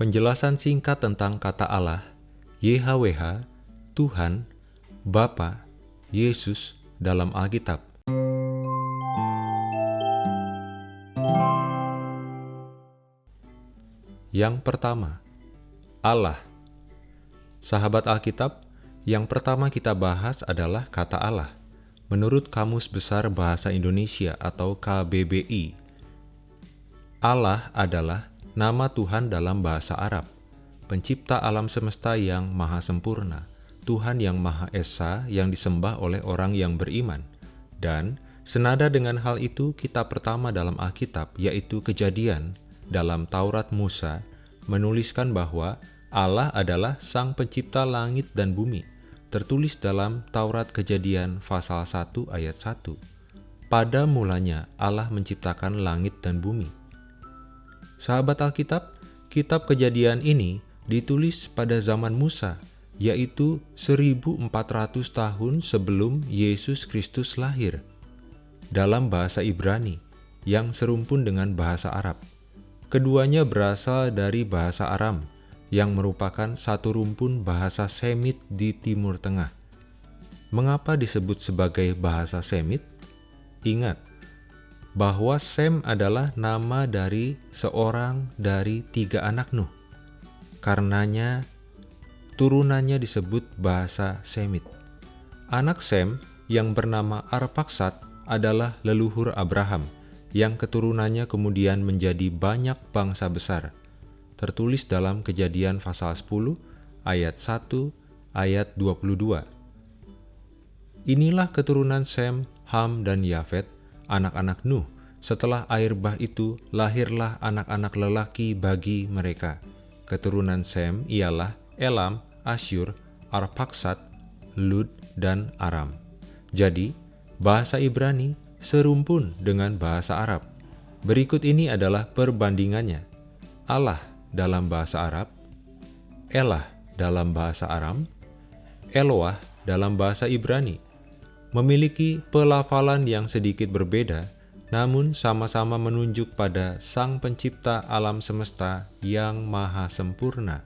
Penjelasan singkat tentang kata Allah, YHWH, Tuhan, Bapa, Yesus dalam Alkitab. Yang pertama, Allah. Sahabat Alkitab, yang pertama kita bahas adalah kata Allah. Menurut Kamus Besar Bahasa Indonesia atau KBBI, Allah adalah nama Tuhan dalam bahasa Arab, pencipta alam semesta yang maha sempurna, Tuhan yang maha esa yang disembah oleh orang yang beriman. Dan senada dengan hal itu, kitab pertama dalam Alkitab, yaitu Kejadian, dalam Taurat Musa, menuliskan bahwa Allah adalah Sang Pencipta langit dan bumi, tertulis dalam Taurat Kejadian pasal 1 ayat 1. Pada mulanya Allah menciptakan langit dan bumi. Sahabat Alkitab, kitab Kejadian ini ditulis pada zaman Musa, yaitu 1400 tahun sebelum Yesus Kristus lahir, dalam bahasa Ibrani yang serumpun dengan bahasa Arab. Keduanya berasal dari bahasa Aram, yang merupakan satu rumpun bahasa Semit di Timur Tengah. Mengapa disebut sebagai bahasa Semit? Ingat bahwa Sem adalah nama dari seorang dari tiga anak Nuh. Karenanya, turunannya disebut bahasa Semit. Anak Sem yang bernama Arpaksat adalah leluhur Abraham, yang keturunannya kemudian menjadi banyak bangsa besar tertulis dalam kejadian pasal 10 ayat 1 ayat 22. Inilah keturunan Sem, Ham, dan Yafet, anak-anak Nuh. Setelah air bah itu, lahirlah anak-anak lelaki bagi mereka. Keturunan Sem ialah Elam, Asyur, Arpaksat, Lud, dan Aram. Jadi, bahasa Ibrani serumpun dengan bahasa Arab. Berikut ini adalah perbandingannya. Allah dalam bahasa Arab, Elah dalam bahasa Aram, Eloah dalam bahasa Ibrani, memiliki pelafalan yang sedikit berbeda, namun sama-sama menunjuk pada Sang Pencipta alam semesta yang maha sempurna.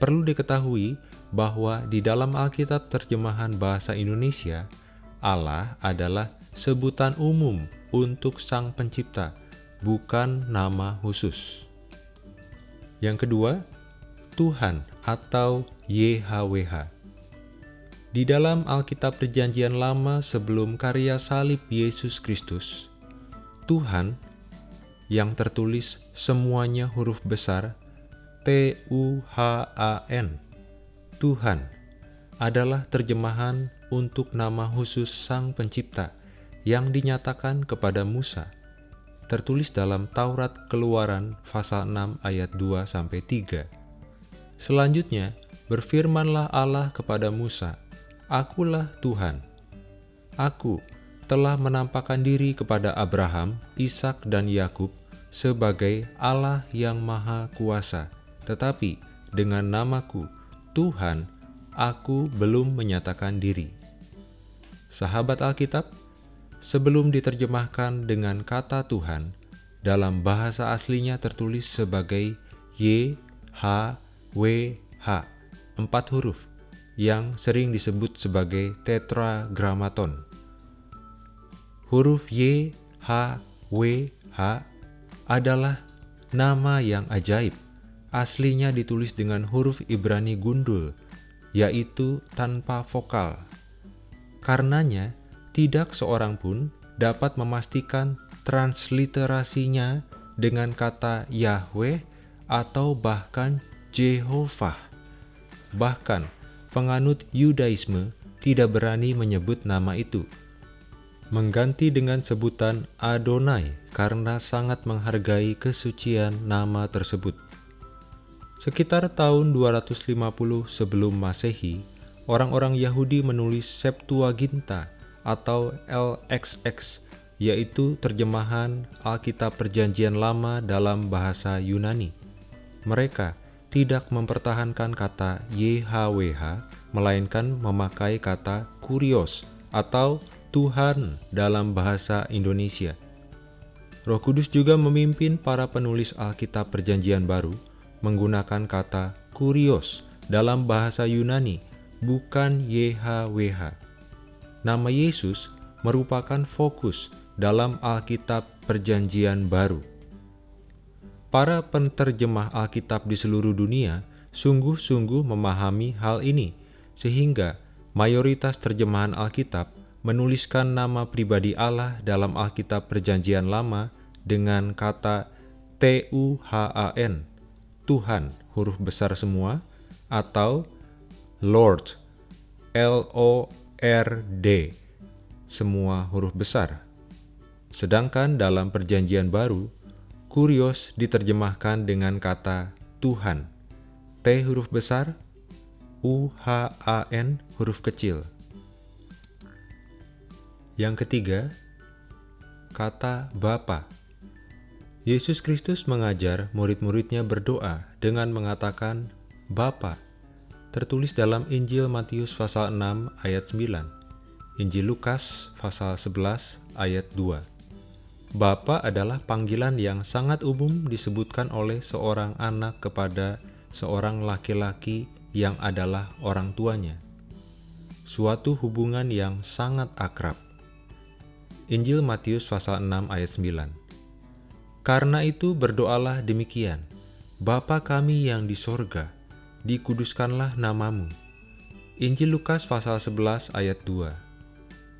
Perlu diketahui bahwa di dalam Alkitab terjemahan bahasa Indonesia, Allah adalah sebutan umum untuk Sang Pencipta, bukan nama khusus. Yang kedua, Tuhan atau YHWH. Di dalam Alkitab Perjanjian Lama sebelum karya salib Yesus Kristus, Tuhan yang tertulis semuanya huruf besar T-U-H-A-N, Tuhan adalah terjemahan untuk nama khusus Sang Pencipta yang dinyatakan kepada Musa tertulis dalam Taurat Keluaran pasal 6 ayat 2 sampai 3. Selanjutnya, berfirmanlah Allah kepada Musa, "Akulah Tuhan. Aku telah menampakkan diri kepada Abraham, Ishak dan Yakub sebagai Allah yang Maha Kuasa, tetapi dengan namaku Tuhan, aku belum menyatakan diri." Sahabat Alkitab, sebelum diterjemahkan dengan kata Tuhan, dalam bahasa aslinya tertulis sebagai Y, H, W, H, empat huruf yang sering disebut sebagai tetragramaton. Huruf Y, H, W, H adalah nama yang ajaib. Aslinya ditulis dengan huruf Ibrani gundul, yaitu tanpa vokal. Karenanya, tidak seorang pun dapat memastikan transliterasinya dengan kata Yahweh atau bahkan Jehovah. Bahkan penganut Yudaisme tidak berani menyebut nama itu. Mengganti dengan sebutan Adonai karena sangat menghargai kesucian nama tersebut. Sekitar tahun 250 sebelum Masehi, orang-orang Yahudi menulis Septuaginta atau LXX, yaitu terjemahan Alkitab Perjanjian Lama dalam bahasa Yunani. Mereka tidak mempertahankan kata YHWH, melainkan memakai kata kurios atau Tuhan dalam bahasa Indonesia. Roh Kudus juga memimpin para penulis Alkitab Perjanjian Baru menggunakan kata kurios dalam bahasa Yunani, bukan YHWH. Nama Yesus merupakan fokus dalam Alkitab Perjanjian Baru. Para penterjemah Alkitab di seluruh dunia sungguh-sungguh memahami hal ini, sehingga mayoritas terjemahan Alkitab menuliskan nama pribadi Allah dalam Alkitab Perjanjian Lama dengan kata T-U-H-A-N, Tuhan, huruf besar semua, atau Lord, L-O-R-D, semua huruf besar. Sedangkan dalam Perjanjian Baru, Kurios diterjemahkan dengan kata Tuhan. T huruf besar, U H A N huruf kecil. Yang ketiga, kata Bapa. Yesus Kristus mengajar murid-muridnya berdoa dengan mengatakan Bapa. Tertulis dalam Injil Matius pasal 6 ayat 9, Injil Lukas pasal 11 ayat 2. Bapa adalah panggilan yang sangat umum disebutkan oleh seorang anak kepada seorang laki-laki yang adalah orang tuanya. Suatu hubungan yang sangat akrab. Injil Matius pasal 6 ayat 9. Karena itu berdoalah demikian, Bapa kami yang di sorga, dikuduskanlah namamu. Injil Lukas pasal 11 ayat 2.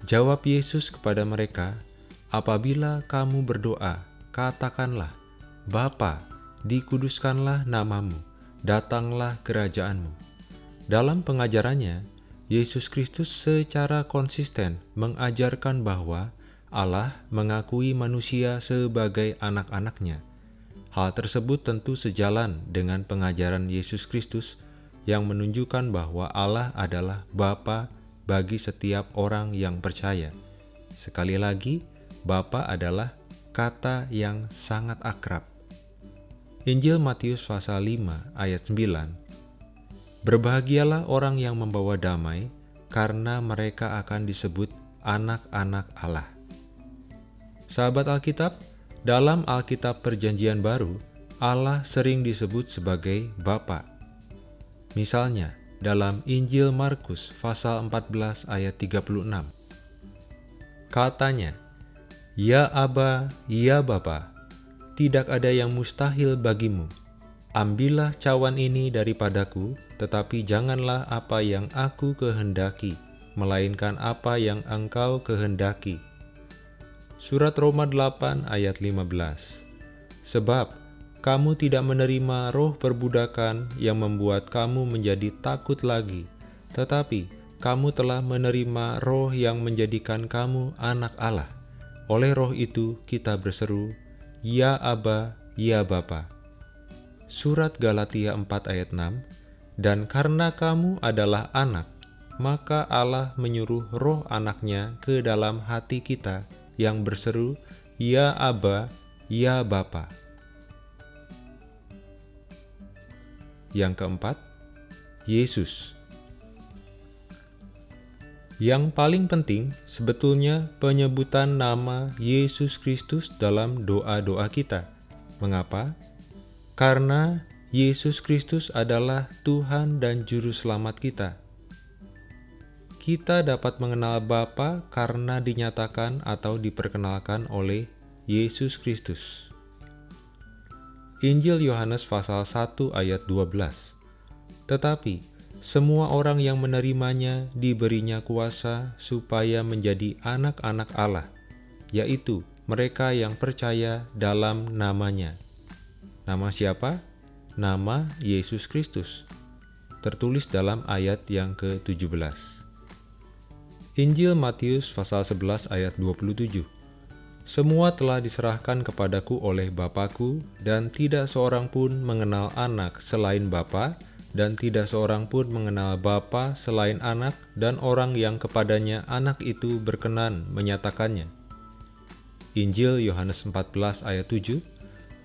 Jawab Yesus kepada mereka, Apabila kamu berdoa, katakanlah, Bapa, dikuduskanlah namamu, datanglah kerajaanmu. Dalam pengajarannya, Yesus Kristus secara konsisten mengajarkan bahwa Allah mengakui manusia sebagai anak-anaknya. Hal tersebut tentu sejalan dengan pengajaran Yesus Kristus yang menunjukkan bahwa Allah adalah Bapa bagi setiap orang yang percaya. Sekali lagi, Bapa adalah kata yang sangat akrab. Injil Matius pasal 5 ayat 9 Berbahagialah orang yang membawa damai, karena mereka akan disebut anak-anak Allah. Sahabat Alkitab, dalam Alkitab Perjanjian Baru, Allah sering disebut sebagai Bapa. Misalnya, dalam Injil Markus pasal 14 ayat 36. Katanya, Ya Aba, ya Bapa, tidak ada yang mustahil bagimu. Ambillah cawan ini daripadaku, tetapi janganlah apa yang aku kehendaki, melainkan apa yang engkau kehendaki. Surat Roma 8 ayat 15 Sebab kamu tidak menerima roh perbudakan yang membuat kamu menjadi takut lagi, tetapi kamu telah menerima roh yang menjadikan kamu anak Allah oleh roh itu kita berseru, Ya Aba, Ya Bapa. Surat Galatia 4 ayat 6 Dan karena kamu adalah anak, maka Allah menyuruh roh anaknya ke dalam hati kita yang berseru, Ya Aba, Ya Bapa. Yang keempat, Yesus yang paling penting sebetulnya penyebutan nama Yesus Kristus dalam doa-doa kita. Mengapa? Karena Yesus Kristus adalah Tuhan dan Juru Selamat kita. Kita dapat mengenal Bapa karena dinyatakan atau diperkenalkan oleh Yesus Kristus. Injil Yohanes pasal 1 ayat 12. Tetapi semua orang yang menerimanya diberinya kuasa supaya menjadi anak-anak Allah, yaitu mereka yang percaya dalam namanya. Nama siapa? Nama Yesus Kristus. Tertulis dalam ayat yang ke-17. Injil Matius pasal 11 ayat 27. Semua telah diserahkan kepadaku oleh Bapakku, dan tidak seorang pun mengenal anak selain Bapa, dan tidak seorang pun mengenal Bapa selain anak dan orang yang kepadanya anak itu berkenan menyatakannya. Injil Yohanes 14 ayat 7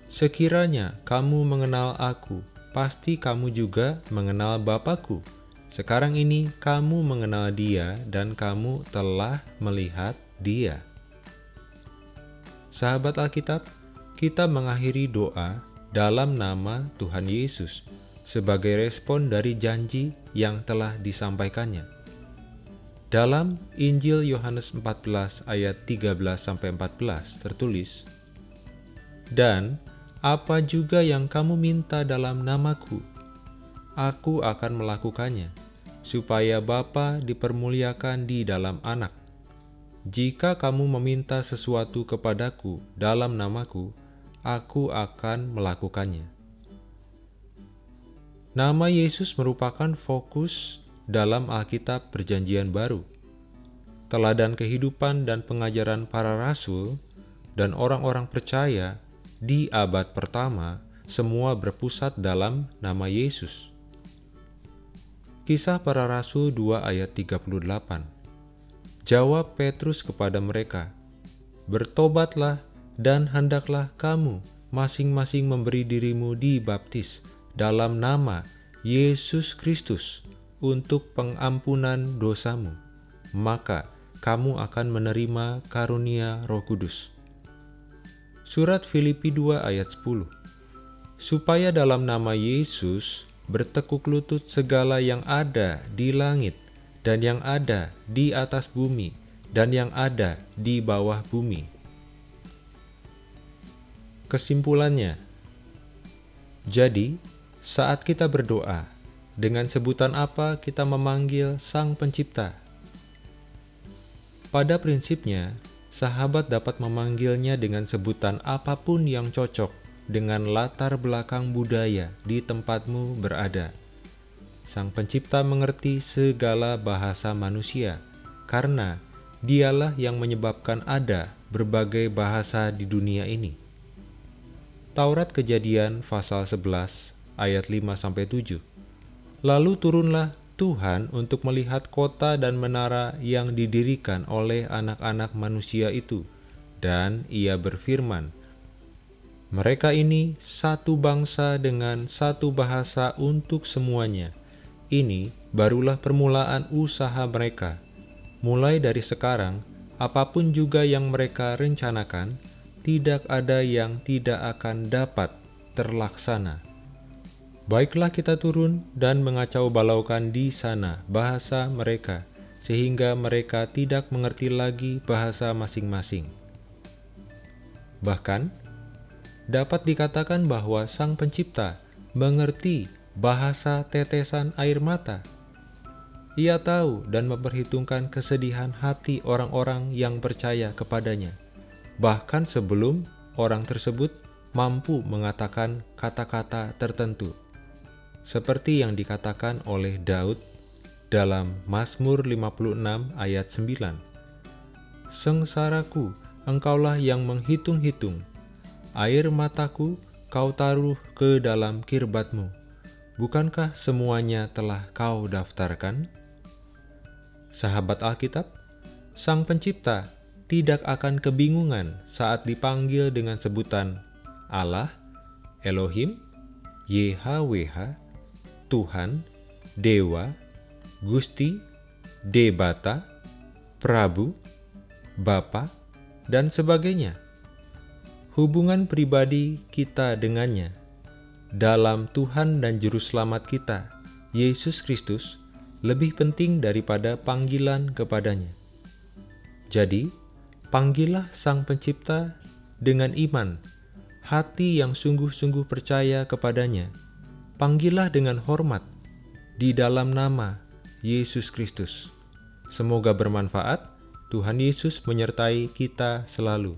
Sekiranya kamu mengenal aku, pasti kamu juga mengenal Bapakku. Sekarang ini kamu mengenal dia dan kamu telah melihat dia. Sahabat Alkitab, kita mengakhiri doa dalam nama Tuhan Yesus sebagai respon dari janji yang telah disampaikannya. Dalam Injil Yohanes 14 ayat 13-14 tertulis, Dan apa juga yang kamu minta dalam namaku, aku akan melakukannya, supaya Bapa dipermuliakan di dalam anak. Jika kamu meminta sesuatu kepadaku dalam namaku, aku akan melakukannya. Nama Yesus merupakan fokus dalam Alkitab Perjanjian Baru. Teladan kehidupan dan pengajaran para rasul dan orang-orang percaya di abad pertama semua berpusat dalam nama Yesus. Kisah para Rasul 2 ayat 38 Jawab Petrus kepada mereka, Bertobatlah dan hendaklah kamu masing-masing memberi dirimu dibaptis dalam nama Yesus Kristus untuk pengampunan dosamu, maka kamu akan menerima karunia roh kudus. Surat Filipi 2 ayat 10 Supaya dalam nama Yesus bertekuk lutut segala yang ada di langit dan yang ada di atas bumi, dan yang ada di bawah bumi. Kesimpulannya, jadi saat kita berdoa, dengan sebutan apa kita memanggil Sang Pencipta? Pada prinsipnya, sahabat dapat memanggilnya dengan sebutan apa pun yang cocok dengan latar belakang budaya di tempatmu berada. Sang Pencipta mengerti segala bahasa manusia, karena Dialah yang menyebabkan ada berbagai bahasa di dunia ini. Taurat Kejadian pasal 11 ayat 5-7 Lalu turunlah Tuhan untuk melihat kota dan menara yang didirikan oleh anak-anak manusia itu, dan ia berfirman, Mereka ini satu bangsa dengan satu bahasa untuk semuanya, ini barulah permulaan usaha mereka. Mulai dari sekarang, apa pun juga yang mereka rencanakan, tidak ada yang tidak akan dapat terlaksana. Baiklah kita turun dan mengacau balaukan di sana bahasa mereka, sehingga mereka tidak mengerti lagi bahasa masing-masing. Bahkan, dapat dikatakan bahwa Sang Pencipta mengerti bahasa tetesan air mata. Ia tahu dan memperhitungkan kesedihan hati orang-orang yang percaya kepadanya, bahkan sebelum orang tersebut mampu mengatakan kata-kata tertentu, seperti yang dikatakan oleh Daud dalam Mazmur 56 ayat 9. Sengsaraku, engkaulah yang menghitung-hitung, air mataku kau taruh ke dalam kirbatmu Bukankah semuanya telah kau daftarkan? Sahabat Alkitab, Sang Pencipta tidak akan kebingungan saat dipanggil dengan sebutan Allah, Elohim, YHWH, Tuhan, Dewa, Gusti, Debata, Prabu, Bapa, dan sebagainya. Hubungan pribadi kita dengannya dalam Tuhan dan Juru Selamat kita, Yesus Kristus, lebih penting daripada panggilan kepadanya. Jadi, panggillah Sang Pencipta dengan iman, hati yang sungguh-sungguh percaya kepadanya. Panggillah dengan hormat di dalam nama Yesus Kristus. Semoga bermanfaat. Tuhan Yesus menyertai kita selalu.